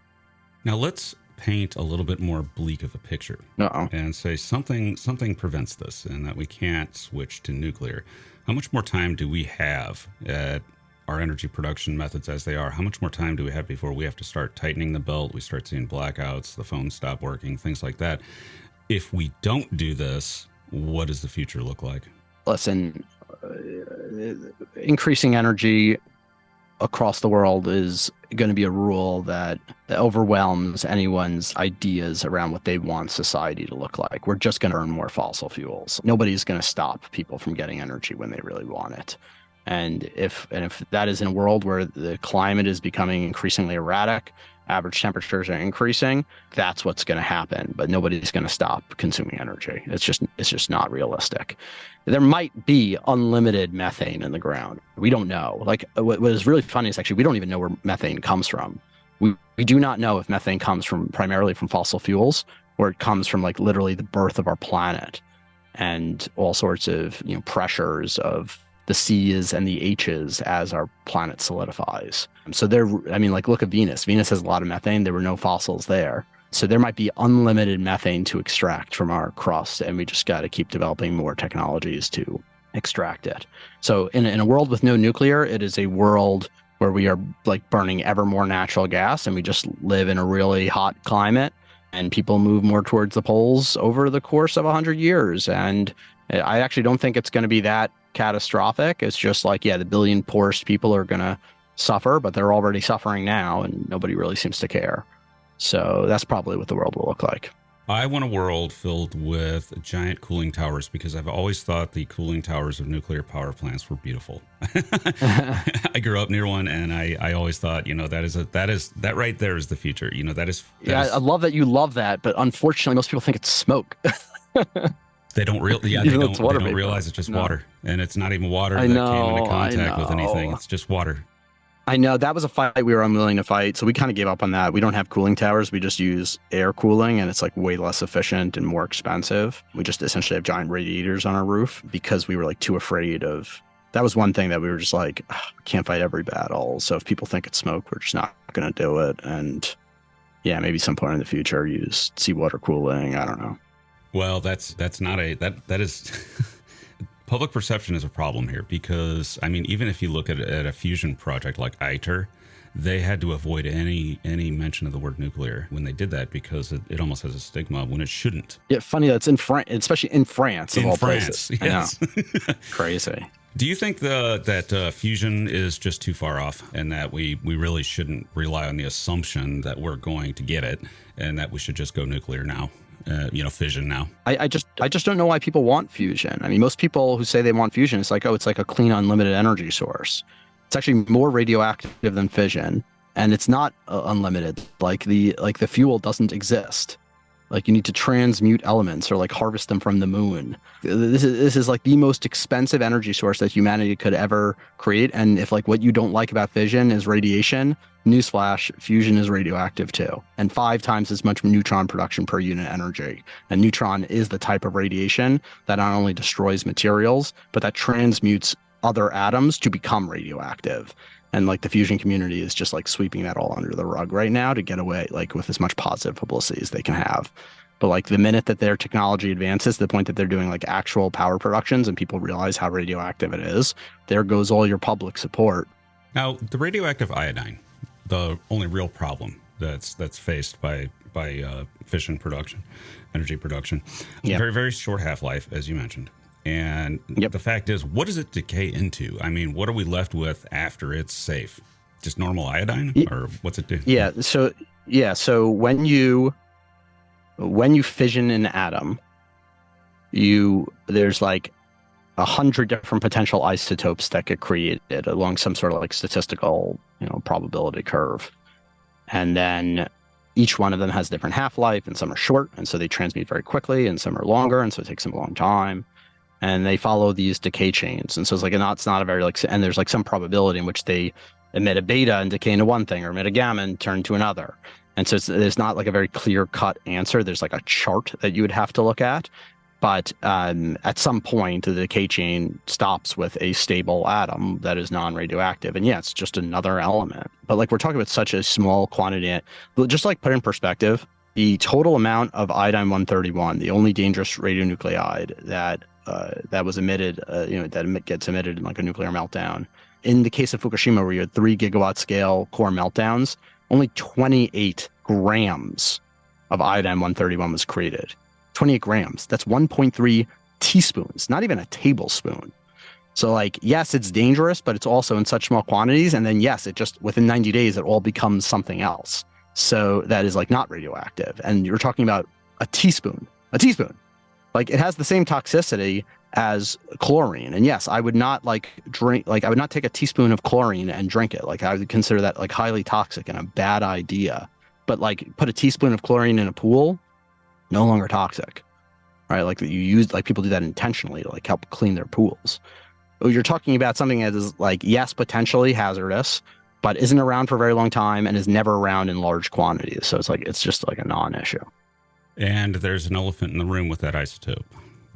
Now let's paint a little bit more bleak of a picture Uh-oh. and say something something prevents this and that we can't switch to nuclear. How much more time do we have at our energy production methods as they are? How much more time do we have before we have to start tightening the belt? We start seeing blackouts the phones stop working things like that. If we don't do this what does the future look like? Listen uh, increasing energy across the world is going to be a rule that, overwhelms anyone's ideas around what they want society to look like. We're just going to earn more fossil fuels. Nobody's going to stop people from getting energy when they really want it. And if and if that is in a world where the climate is becoming increasingly erratic, average temperatures are increasing, that's what's going to happen. But nobody's going to stop consuming energy. It's just it's just not realistic there might be unlimited methane in the ground. We don't know. Like what, what is really funny is actually we don't even know where methane comes from. We we do not know if methane comes from primarily from fossil fuels or it comes from like literally the birth of our planet and all sorts of you know pressures of the C's and the H's as our planet solidifies. So there, I mean, like look at Venus. Venus has a lot of methane. There were no fossils there. So there might be unlimited methane to extract from our crust, and we just got to keep developing more technologies to extract it. So in, in a world with no nuclear, it is a world where we are like burning ever more natural gas, and we just live in a really hot climate, and people move more towards the poles over the course of 100 years. And I actually don't think it's going to be that catastrophic. It's just like, yeah, the billion poorest people are going to suffer, but they're already suffering now, and nobody really seems to care. So that's probably what the world will look like. I want a world filled with giant cooling towers because I've always thought the cooling towers of nuclear power plants were beautiful. I grew up near one, and I, I always thought, you know, that is a that is that right there is the future. You know, that is. That yeah, is, I love that you love that, but unfortunately, most people think it's smoke. they don't real yeah they don't, they don't realize it's just no. water, and it's not even water I that know, came into contact with anything. It's just water. I know that was a fight we were unwilling to fight, so we kind of gave up on that. We don't have cooling towers; we just use air cooling, and it's like way less efficient and more expensive. We just essentially have giant radiators on our roof because we were like too afraid of. That was one thing that we were just like, can't fight every battle. So if people think it's smoke, we're just not going to do it. And yeah, maybe some point in the future use seawater cooling. I don't know. Well, that's that's not a that that is. public perception is a problem here because I mean, even if you look at, at a fusion project like ITER, they had to avoid any any mention of the word nuclear when they did that because it, it almost has a stigma when it shouldn't. Yeah, funny that's in France, especially in France, in all France, places. Yes. Crazy. Do you think the that uh, fusion is just too far off, and that we we really shouldn't rely on the assumption that we're going to get it, and that we should just go nuclear now? Uh, you know, fission now. I, I, just I just don't know why people want fusion. I mean, most people who say they want fusion, it's like, oh, it's like a clean, unlimited energy source. It's actually more radioactive than fission, and it's not uh, unlimited. Like the like the fuel doesn't exist. Like you need to transmute elements or like harvest them from the moon. This is this is like the most expensive energy source that humanity could ever create. And if like what you don't like about fission is radiation, newsflash, fusion is radioactive too, and five times as much neutron production per unit energy. And neutron is the type of radiation that not only destroys materials, but that transmutes other atoms to become radioactive. And like the fusion community is just like sweeping that all under the rug right now to get away like with as much positive publicity as they can have. But like the minute that their technology advances to the point that they're doing like actual power productions and people realize how radioactive it is there goes all your public support. Now the radioactive iodine the only real problem that's that's faced by by uh, fission production energy production yep. very very short half-life as you mentioned and yep. the fact is, what does it decay into? I mean, what are we left with after it's safe? Just normal iodine, or what's it do? Yeah. So yeah. So when you when you fission an atom, you there's like a hundred different potential isotopes that get created along some sort of like statistical, you know, probability curve, and then each one of them has different half life, and some are short, and so they transmute very quickly, and some are longer, and so it takes them a long time and they follow these decay chains. And so it's like, it's not a very like, and there's like some probability in which they emit a beta and decay into one thing or emit a gamma and turn to another. And so it's, not like a very clear cut answer. There's like a chart that you would have to look at. But um, at some point, the decay chain stops with a stable atom that is non radioactive. And yeah, it's just another element. But like we're talking about such a small quantity, just like put in perspective, the total amount of iodine 131, the only dangerous radionuclide that uh, that was emitted, uh, you know, that gets emitted in like a nuclear meltdown. In the case of Fukushima, where you had three gigawatt scale core meltdowns, only 28 grams of iodine 131 was created. 28 grams. That's 1.3 teaspoons, not even a tablespoon. So, like, yes, it's dangerous, but it's also in such small quantities. And then, yes, it just within 90 days, it all becomes something else. So that is like not radioactive. And you're talking about a teaspoon, a teaspoon like it has the same toxicity as chlorine. And yes, I would not like drink like I would not take a teaspoon of chlorine and drink it. Like I would consider that like highly toxic and a bad idea. But like put a teaspoon of chlorine in a pool, no longer toxic. Right? Like that you use like people do that intentionally to like help clean their pools. Oh, you're talking about something that is like yes, potentially hazardous, but isn't around for a very long time and is never around in large quantities. So it's like it's just like a non-issue. And there's an elephant in the room with that isotope.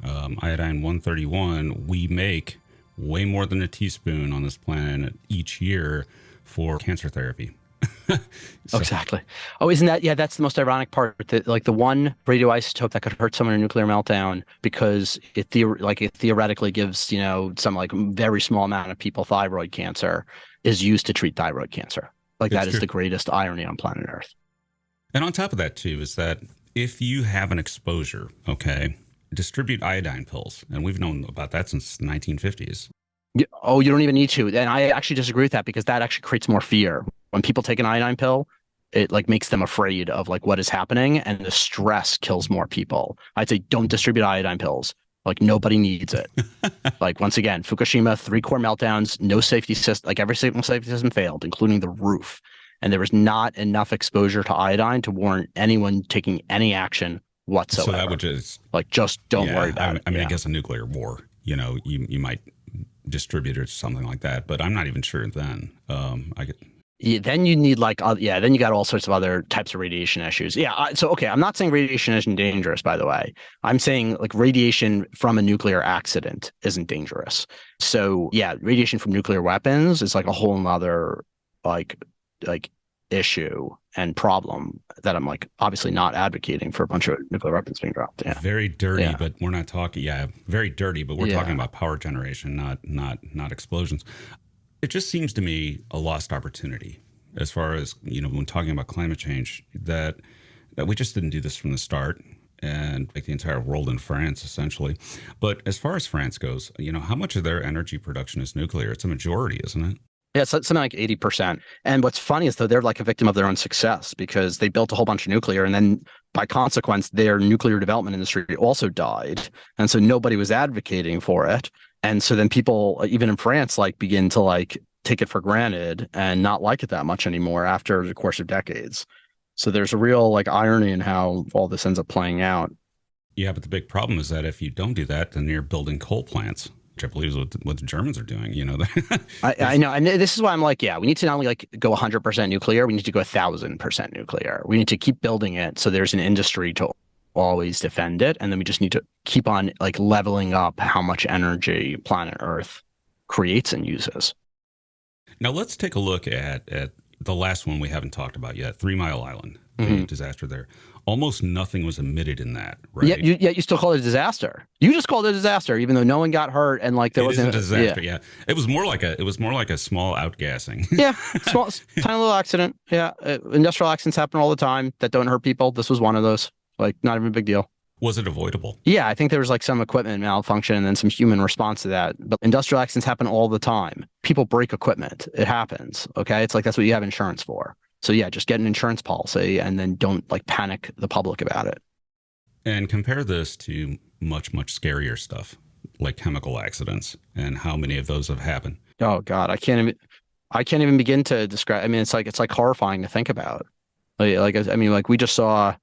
Um, iodine 131, we make way more than a teaspoon on this planet each year for cancer therapy. so. Exactly. Oh, isn't that yeah? That's the most ironic part. That like the one radioisotope that could hurt someone in a nuclear meltdown because it theor- like it theoretically gives you know some like very small amount of people thyroid cancer is used to treat thyroid cancer. Like it's that true. is the greatest irony on planet Earth. And on top of that, too, is that if you have an exposure, okay, distribute iodine pills, and we've known about that since the 1950s. Oh, you don't even need to. And I actually disagree with that because that actually creates more fear. When people take an iodine pill, it like makes them afraid of like what is happening and the stress kills more people. I'd say don't distribute iodine pills. Like nobody needs it. like once again, Fukushima, three core meltdowns, no safety system, like every single safety system failed, including the roof. And there was not enough exposure to iodine to warrant anyone taking any action whatsoever. So that would just like just don't yeah, worry about I, it. I mean, yeah. I guess a nuclear war, you know, you you might distribute it or something like that, but I'm not even sure then. Um, I get yeah, then you need like uh, yeah then you got all sorts of other types of radiation issues yeah I, so okay i'm not saying radiation isn't dangerous by the way i'm saying like radiation from a nuclear accident isn't dangerous so yeah radiation from nuclear weapons is like a whole nother like like issue and problem that i'm like obviously not advocating for a bunch of nuclear weapons being dropped yeah very dirty, Yeah. but we're not talking. Yeah, very dirty, but we're Yeah. talking about power generation, not not not explosions. It just seems to me a lost opportunity as far as you know when talking about climate change that that we just didn't do this from the start and like the entire world in France essentially. But as far as France goes, you know how much of their energy production is nuclear? It's a majority, isn't it? Yeah, it's something like 80%. And what's funny is though they're like a victim of their own success because they built a whole bunch of nuclear and then by consequence their nuclear development industry also died. And so nobody was advocating for it. And so then people uh, even in France like begin to like take it for granted and not like it that much anymore after the course of decades. So there's a real like irony in how all this ends up playing out. Yeah, but the big problem is that if you don't do that, then you're building coal plants, which I believe is what the, what the Germans are doing. You know, I, I know, and this is why I'm like, yeah, we need to not only like go 100% nuclear, we need to go 1,000% nuclear. We need to keep building it so there's an industry to always defend it, and then we just need to keep on like leveling up how much energy planet Earth creates and uses. Now let's take a look at at the last one we haven't talked about yet, Three Mile Island, the Mhm. disaster there. Almost nothing was emitted in that, right? Yet you, yet you still call it a disaster. You just called it a disaster, even though no one got hurt and like there It wasn't a disaster. Yeah. it was more like a it was more like a small outgassing. Yeah, yeah, small, tiny little accident. Yeah, uh, industrial accidents happen all the time that don't hurt people. This was one of those. Like, not even a big deal. was it avoidable? Yeah, I think there was like some equipment malfunction and then some human response to that. But industrial accidents happen all the time. People break equipment. It happens. Okay. It's like that's what you have insurance for. So yeah, just get an insurance policy and then don't like panic the public about it. And compare this to much much scarier stuff like chemical accidents and how many of those have happened. Oh God, I can't even I can't even begin to describe I mean it's like it's like horrifying to think about. Like, like I mean like we just saw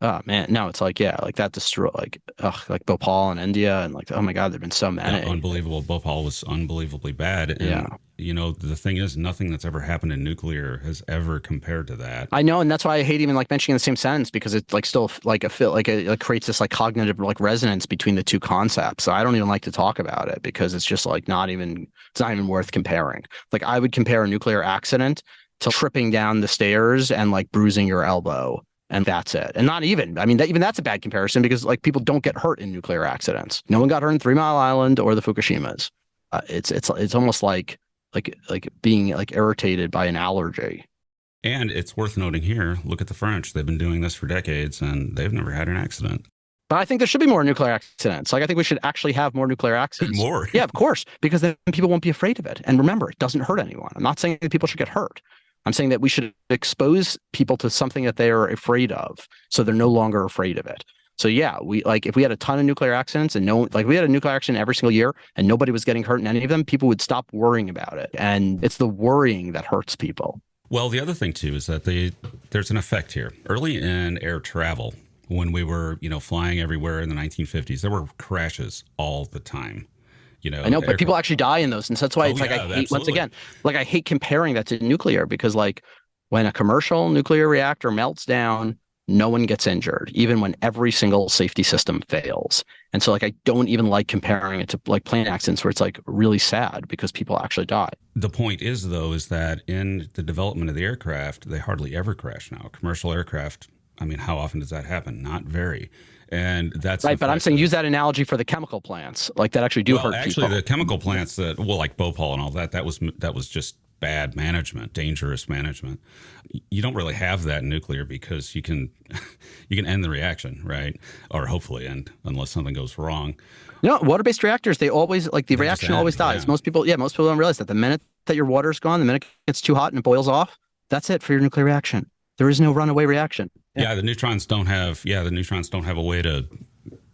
oh man, no, it's like yeah, like that destroy like ugh, like Bhopal in India and like oh my God, there've been so many. Yeah, unbelievable. Bhopal was unbelievably bad. And, Yeah. You know, the thing is, nothing that's ever happened in nuclear has ever compared to that. I know, and that's why I hate even like mentioning the same sentence because it's like still like a feel like it, it creates this like cognitive like resonance between the two concepts. So I don't even like to talk about it because it's just like not even it's not even worth comparing. Like I would compare a nuclear accident to tripping down the stairs and like bruising your elbow. And that's it. And not even, I mean, that, even that's a bad comparison because like people don't get hurt in nuclear accidents. No one got hurt in Three Mile Island or the Fukushimas. Uh, it's it's it's almost like like like being like irritated by an allergy. And it's worth noting here look at the French. They've been doing this for decades and they've never had an accident. But I think there should be more nuclear accidents. Like I think we should actually have more nuclear accidents. More. Yeah, of course, because then people won't be afraid of it. And remember, it doesn't hurt anyone. I'm not saying that people should get hurt. I'm saying that we should expose people to something that they are afraid of, so they're no longer afraid of it. So yeah, we like if we had a ton of nuclear accidents and no, like we had a nuclear accident every single year and nobody was getting hurt in any of them, people would stop worrying about it. And it's the worrying that hurts people. Well, the other thing too is that there's an effect here. Early in air travel, when we were you know flying everywhere in the 1950s, there were crashes all the time. You know, I know, but people actually die in those, and so that's why Oh, it's like I hate once again, like I hate comparing that to nuclear because like when a commercial nuclear reactor melts down, no one gets injured, even when every single safety system fails. And so like I don't even like comparing it to like plane accidents where it's like really sad because people actually die. The point is, though, is that in the development of the aircraft, they hardly ever crash now. Commercial aircraft, I mean, how often does that happen? Not very. And that's Right. But I'm saying that- use that analogy for the chemical plants, like that actually do well, hurt actually, people. the chemical plants that, well, like Bhopal and all that, that was that was just bad management, dangerous management. You don't really have that in nuclear because you can you can end the reaction, right? Or hopefully end unless something goes wrong. You No, water-based reactors, they always like the They reaction just always dies. yeah. Most people, yeah, most people don't realize that the minute that your water's gone, the minute it gets too hot and it boils off, that's it for your nuclear reaction. There is no runaway reaction. Yeah. the neutrons don't have yeah, the neutrons don't have a way to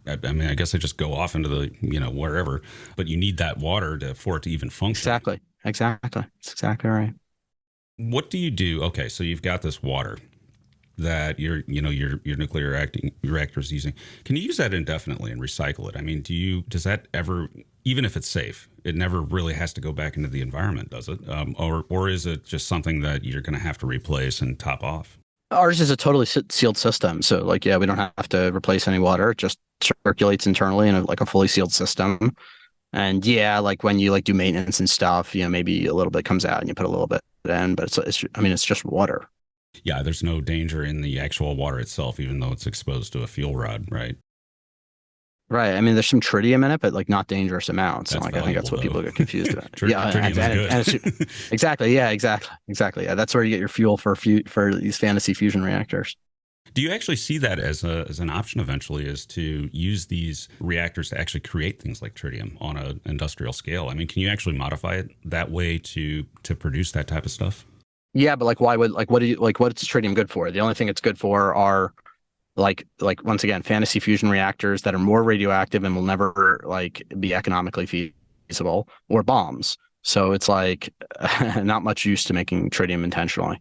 I I mean, I guess they just go off into the, you know, wherever, but you need that water to for it to even function. Exactly. Exactly. That's exactly right. what do you do okay so you've got this water that your you know your your nuclear reacting reactor is using can you use that indefinitely and recycle it i mean do you does that ever even if it's safe it never really has to go back into the environment does it um, or or is it just something that you're going to have to replace and top off Ours is a totally sealed system. So, like, yeah, we don't have to replace any water. It just circulates internally in a, like a fully sealed system. And yeah, like when you like do maintenance and stuff, you know, maybe a little bit comes out and you put a little bit in, but it's, it's I mean, it's just water. yeah there's no danger in the actual water itself even though it's exposed to a fuel rod right Right. I mean, there's some tritium in it, but like not dangerous amounts. And That's like, I think that's what valuable, people get confused about. Tr- yeah. and- and- good. and exactly. Yeah. Exactly. Exactly. Yeah. That's where you get your fuel for for these fantasy fusion reactors. Do you actually see that as a as an option eventually is to use these reactors to actually create things like tritium on an industrial scale? I mean, can you actually modify it that way to to produce that type of stuff? Yeah, but like, why would like what do you like? What's tritium good for? The only thing it's good for are like like once again fantasy fusion reactors that are more radioactive and will never like be economically feasible or bombs. So it's like not much use to making tritium intentionally.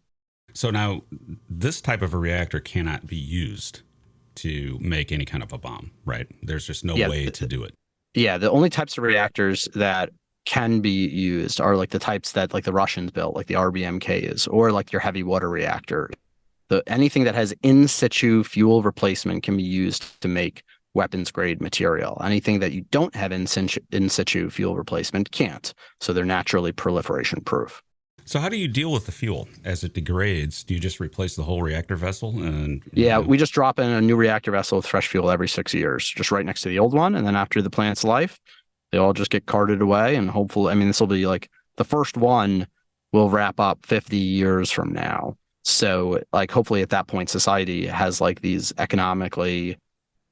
So now this type of a reactor cannot be used to make any kind of a bomb, right? There's just no Yeah, way to do it. Yeah, the only types of reactors that can be used are like the types that like the Russians built, like the RBMKs, or like your heavy water reactor. The anything that has in situ fuel replacement can be used to make weapons grade material. Anything that you don't have in situ, in situ fuel replacement can't. So they're naturally proliferation proof. So how do you deal with the fuel as it degrades? Do you just replace the whole reactor vessel and Yeah, we just drop in a new reactor vessel with fresh fuel every six years, just right next to the old one. And then after the plant's life, they all just get carted away. And hopefully, I mean, this will be like the first one will wrap up 50 years from now. So, like, hopefully at that point, society has like these economically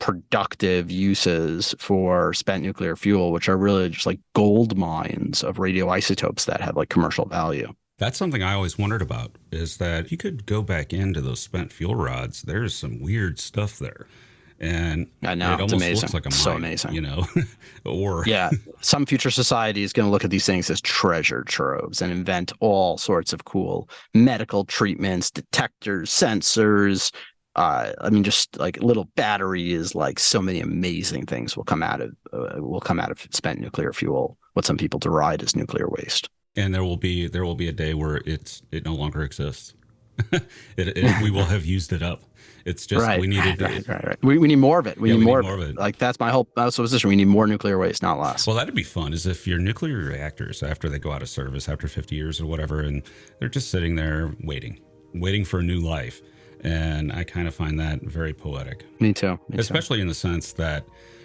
productive uses for spent nuclear fuel, which are really just like gold mines of radioisotopes that have like commercial value. That's something I always wondered about is that you could go back into those spent fuel rods, there's some weird stuff there. And I know, it it's amazing. looks like a mine, So amazing. you know, or yeah, some future society is going to look at these things as treasure troves and invent all sorts of cool medical treatments, detectors, sensors. Uh, I mean, just like little batteries, like so many amazing things will come out of uh, will come out of spent nuclear fuel. What some people deride as nuclear waste. and there will be there will be a day where it's it no longer exists. it, it, we will have used it up. It's just right, we needed right, right, right. We, we need more of it. We, Yeah, need, we need more, more of it. it. Like that's my whole that's the position. We need more nuclear waste, not less. Well, that'd be fun. Is if your nuclear reactors, after they go out of service, after 50 years or whatever, and they're just sitting there waiting, waiting for a new life. And I kind of find that very poetic, me too. Me too. especially in the sense that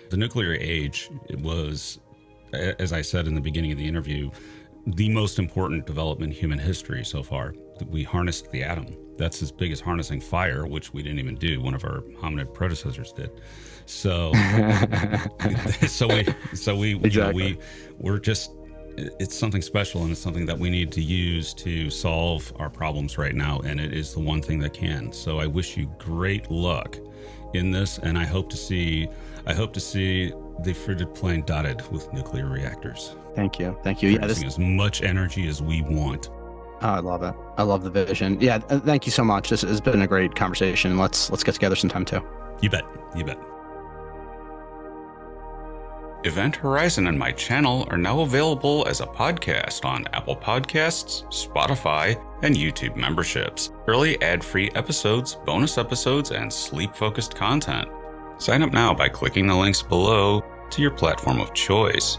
the nuclear age was, as I said in the beginning of the interview, the most important development in human history so far. We harnessed the atom. That's as big as harnessing fire, which we didn't even do. One of our hominid predecessors did. So, so we, so we, you know, we, we're just. It's something special, and it's something that we need to use to solve our problems right now. And it is the one thing that can. So I wish you great luck in this, and I hope to see, I hope to see the frigid plain dotted with nuclear reactors, Thank you. Thank you. Yeah, this, as much energy as we want. Oh, I love it. I love the vision. Yeah, thank you so much. This has been a great conversation. Let's let's get together sometime too. You bet. You bet. Event Horizon and my channel are now available as a podcast on Apple Podcasts, Spotify, and YouTube memberships. Early ad free episodes, bonus episodes, and sleep focused content. Sign up now by clicking the links below to your platform of choice.